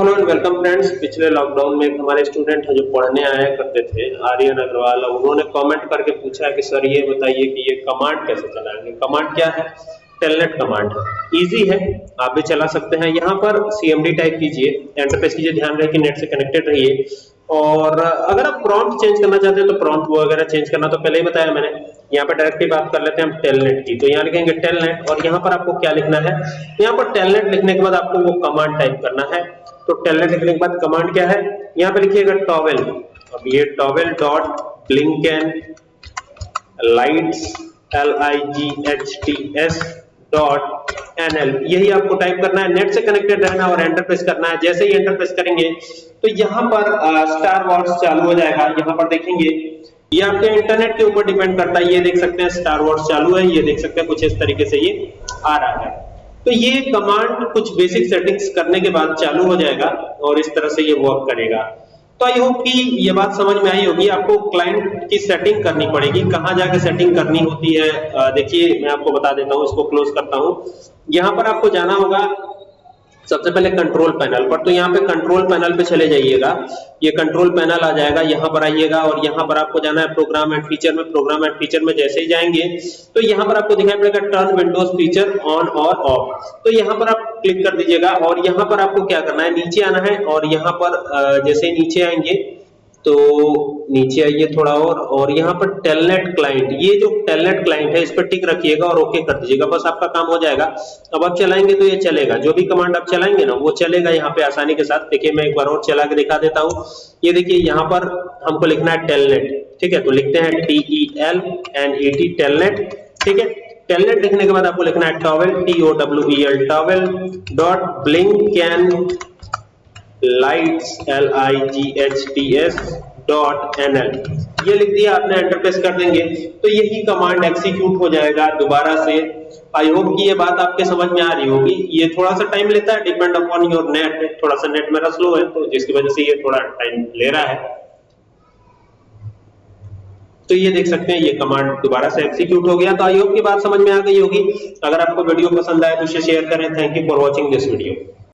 Hello and welcome friends पिछले lockdown में हमारे स्टूडेंट है जो पढ़ने आया करते थे, आर्यन अग्रवाल उन्होंने कमेंट करके पूछा है कि सर ये बताइए कि ये कमांड कैसे चलाएँगे? कमांड क्या है? टेलनेट कमांड है। इजी है। आप भी चला सकते हैं। यहाँ पर सीएमडी टाइप कीजिए। एंटर प्रेस कीजिए। ध्यान रहे कि नेट से कनेक्टेड रहिए। और अगर आप प्रॉम्प्ट चेंज करना चाहते हैं तो प्रॉम्प्ट वगैरह चेंज करना तो पहले ही बताया मैंने। यहाँ पर डायरेक्टली बात कर लेते हैं हम टेलनेट की। तो यहाँ लिखेंगे टेलनेट और यहाँ पर आपको क्या लिखना है? यहाँ पर टेलनेट लिखने के बाद आपको वो कमांड टाइप करना है। तो टेलनेट लिखने के बाद कमांड क्या है? यहाँ पे लिखिएगा टॉवेल अब ये towel dot blinkenlights L I G H T S dot NL यही आपको टाइप करना है नेट से कनेक्टेड रहना और एंटर प्रेस करना है, जैसे ही एंटर प्रेस करेंगे तो यहाँ पर स्टार वॉर्स चालू हो जाएगा, यहाँ पर देखेंगे। ये आपके इंटरनेट के ऊपर डिपेंड करता है, ये देख सकते हैं स्टार वॉर्स चालू है, ये देख सकते हैं, कुछ इस तरीके से ये आ रहा है। तो ये कमांड कुछ बेसिक सेटिंग्स करने के बाद चालू हो जाएगा और इस तरह से ये वर्क करेगा। तो आई होप कि ये बात समझ में आई होगी। आपको क्लाइंट की सेटिंग करनी पड़ेगी। कहाँ जाके सेटिंग करनी होती है देखिए मैं आपको बता देता हूँ, इसको क्लोज करता हूँ। यहाँ पर आपको जाना होगा। सबसे पहले कंट्रोल पैनल पर तो यहाँ पे कंट्रोल पैनल पे चले जाइएगा। ये कंट्रोल पैनल आ जाएगा, यहाँ पर आइएगा और यहाँ पर आपको जाना है प्रोग्राम एंड फीचर में। प्रोग्राम एंड फीचर में जैसे ही जाएँगे तो यहाँ पर आपको दिखाई पड़ेगा टर्न विंडोज़ फीचर ऑन और ऑफ़ तो यहाँ पर आप क्लिक कर दीजिएगा और यहाँ पर आपको क्या करना है? नीचे आना है और यहाँ पर जैसे नीचे आएँगे तो नीचे आइए थोड़ा और और यहाँ पर टेलनेट क्लाइंट, ये जो टेलनेट क्लाइंट है, इस पर टिक रखिएगा और ओके कर दीजिएगा, बस आपका काम हो जाएगा। अब आप चलाएँगे तो ये चलेगा, जो भी कमांड आप चलाएँगे ना, वो चलेगा यहाँ पे आसानी के साथ। देखिए, मैं एक बार और चला के दिखा देता हूँ। ये देखिए, यहाँ पर हमको लिखना है टेलनेट, ठीक है? तो लिखते हैं T E L N E T telnet, ठीक है? टेलनेट लिखने के बाद आपको लिखना है towel T O W E L towel dot blinkenlights L I G H T S dot N L ये लिख दिया, आपने एंटर प्रेस कर देंगे। तो यही कमांड एग्जीक्यूट हो जाएगा दोबारा से। आई होप कि ये बात आपके समझ में आ रही होगी। ये थोड़ा सा टाइम लेता है डिपेंड अपॉन योर नेट थोड़ा सा नेट मेरा स्लो है तो जिसकी वजह से ये थोड़ा टाइम ले रहा है। तो ये देख सकते हैं, ये कमांड दोबारा से एग्जीक्यूट हो गया। तो आई होप की बात समझ में आ गई होगी। अगर आपको वीडियो पसंद आए तो इसे शेयर करें। Thank you for watching this video